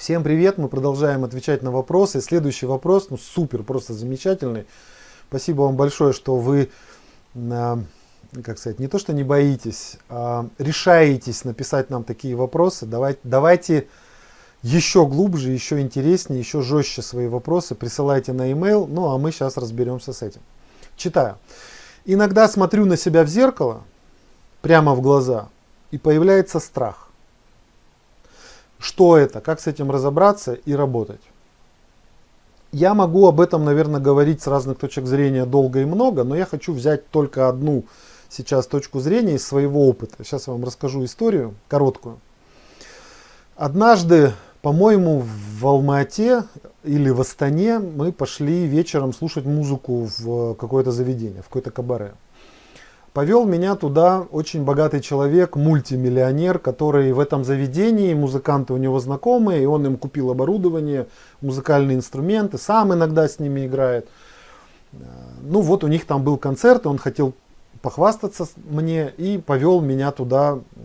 Всем привет, мы продолжаем отвечать на вопросы. Следующий вопрос, ну супер, просто замечательный. Спасибо вам большое, что вы, э, как сказать, не то что не боитесь, а решаетесь написать нам такие вопросы. Давайте, давайте еще глубже, еще интереснее, еще жестче свои вопросы присылайте на e-mail, ну а мы сейчас разберемся с этим. Читаю. Иногда смотрю на себя в зеркало, прямо в глаза, и появляется страх что это, как с этим разобраться и работать. Я могу об этом, наверное, говорить с разных точек зрения долго и много, но я хочу взять только одну сейчас точку зрения из своего опыта. Сейчас я вам расскажу историю, короткую. Однажды, по-моему, в Алма-Ате или в Астане мы пошли вечером слушать музыку в какое-то заведение, в какое-то кабаре. Повел меня туда очень богатый человек, мультимиллионер, который в этом заведении, музыканты у него знакомые, и он им купил оборудование, музыкальные инструменты, сам иногда с ними играет. Ну вот у них там был концерт, и он хотел похвастаться мне и повел меня туда э,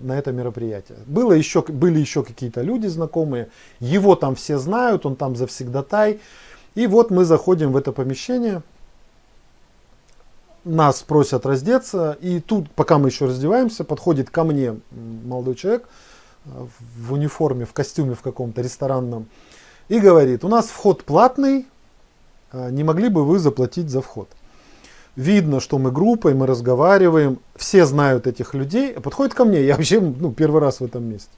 на это мероприятие. Было еще, были еще какие-то люди знакомые, его там все знают, он там завсегдатай. И вот мы заходим в это помещение, нас просят раздеться, и тут, пока мы еще раздеваемся, подходит ко мне молодой человек э, в униформе, в костюме в каком-то ресторанном, и говорит, у нас вход платный, э, не могли бы вы заплатить за вход? Видно, что мы группой, мы разговариваем, все знают этих людей, подходит ко мне, я вообще ну, первый раз в этом месте.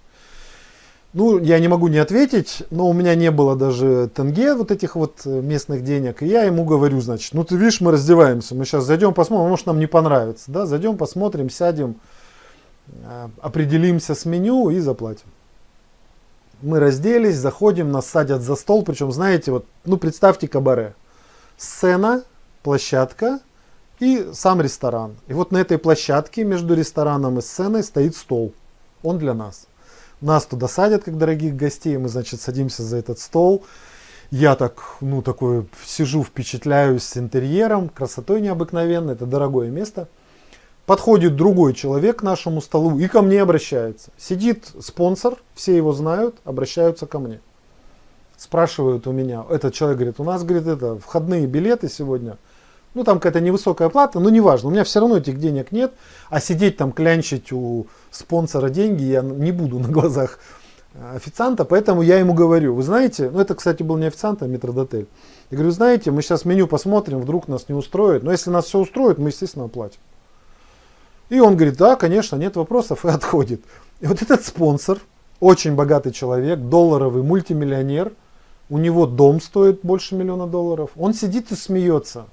Ну, я не могу не ответить, но у меня не было даже тенге, вот этих вот э, местных денег. И я ему говорю, значит, ну ты видишь, мы раздеваемся, мы сейчас зайдем, посмотрим, может нам не понравится. Да, зайдем, посмотрим, сядем, э, определимся с меню и заплатим. Мы разделись, заходим, нас садят за стол, причем, знаете, вот, ну представьте кабаре. Сцена, площадка и сам ресторан. И вот на этой площадке между рестораном и сценой стоит стол. Он для нас. Нас туда садят, как дорогих гостей, мы, значит, садимся за этот стол. Я так, ну, такой сижу, впечатляюсь интерьером, красотой необыкновенной, это дорогое место. Подходит другой человек к нашему столу и ко мне обращается. Сидит спонсор, все его знают, обращаются ко мне. Спрашивают у меня, этот человек говорит, у нас, говорит, это входные билеты сегодня – ну там какая-то невысокая плата, но неважно, у меня все равно этих денег нет, а сидеть там клянчить у спонсора деньги я не буду на глазах э, официанта, поэтому я ему говорю, вы знаете, ну это, кстати, был не официант, а метродотель. Я говорю, знаете, мы сейчас меню посмотрим, вдруг нас не устроит, но если нас все устроит, мы, естественно, оплатим. И он говорит, да, конечно, нет вопросов, и отходит. И вот этот спонсор, очень богатый человек, долларовый мультимиллионер, у него дом стоит больше миллиона долларов, он сидит и смеется.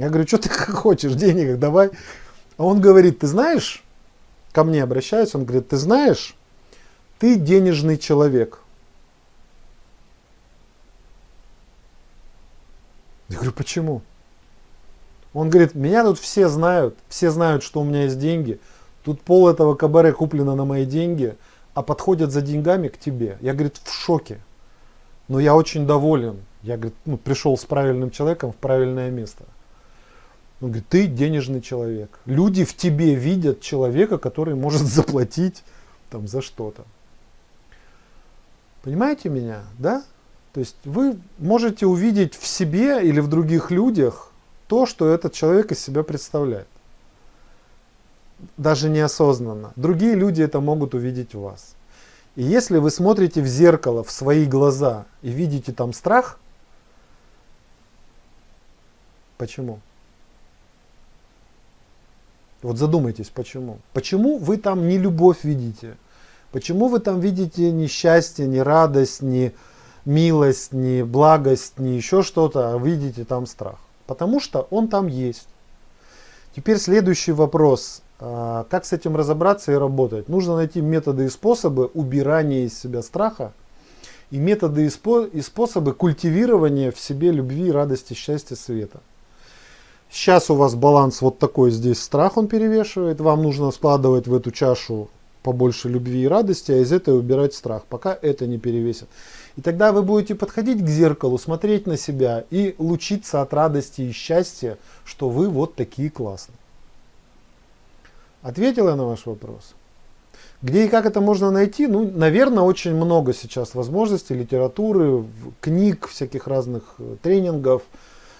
Я говорю, что ты хочешь, денег давай. А он говорит, ты знаешь, ко мне обращается, он говорит, ты знаешь, ты денежный человек. Я говорю, почему? Он говорит, меня тут все знают, все знают, что у меня есть деньги. Тут пол этого кабаре куплено на мои деньги, а подходят за деньгами к тебе. Я, говорит, в шоке. Но я очень доволен. Я, говорит, ну, пришел с правильным человеком в правильное место. Он говорит, ты денежный человек. Люди в тебе видят человека, который может заплатить там, за что-то. Понимаете меня, да? То есть вы можете увидеть в себе или в других людях то, что этот человек из себя представляет. Даже неосознанно. Другие люди это могут увидеть в вас. И если вы смотрите в зеркало, в свои глаза и видите там страх, почему? Вот задумайтесь, почему. Почему вы там не любовь видите? Почему вы там видите не счастье, не радость, не милость, не благость, не еще что-то, а видите там страх? Потому что он там есть. Теперь следующий вопрос. А, как с этим разобраться и работать? Нужно найти методы и способы убирания из себя страха и методы и способы культивирования в себе любви, радости, счастья, света. Сейчас у вас баланс вот такой, здесь страх он перевешивает. Вам нужно складывать в эту чашу побольше любви и радости, а из этой убирать страх, пока это не перевесит. И тогда вы будете подходить к зеркалу, смотреть на себя и лучиться от радости и счастья, что вы вот такие классные. Ответила я на ваш вопрос? Где и как это можно найти? Ну, наверное, очень много сейчас возможностей, литературы, книг, всяких разных э, тренингов,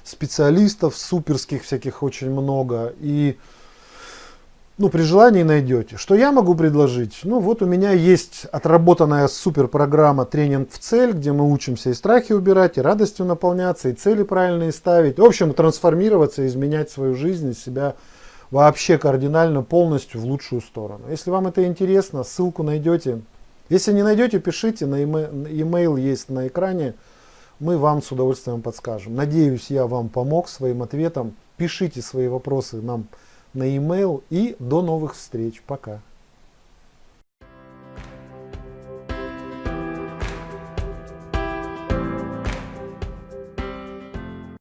специалистов суперских всяких очень много. И ну, при желании найдете. Что я могу предложить? Ну, вот у меня есть отработанная супер программа «Тренинг в цель», где мы учимся и страхи убирать, и радостью наполняться, и цели правильные ставить. В общем, трансформироваться, изменять свою жизнь себя вообще кардинально, полностью в лучшую сторону. Если вам это интересно, ссылку найдете. Если не найдете, пишите, на e-mail есть на экране. Мы вам с удовольствием подскажем. Надеюсь, я вам помог своим ответом. Пишите свои вопросы нам на e-mail и до новых встреч. Пока.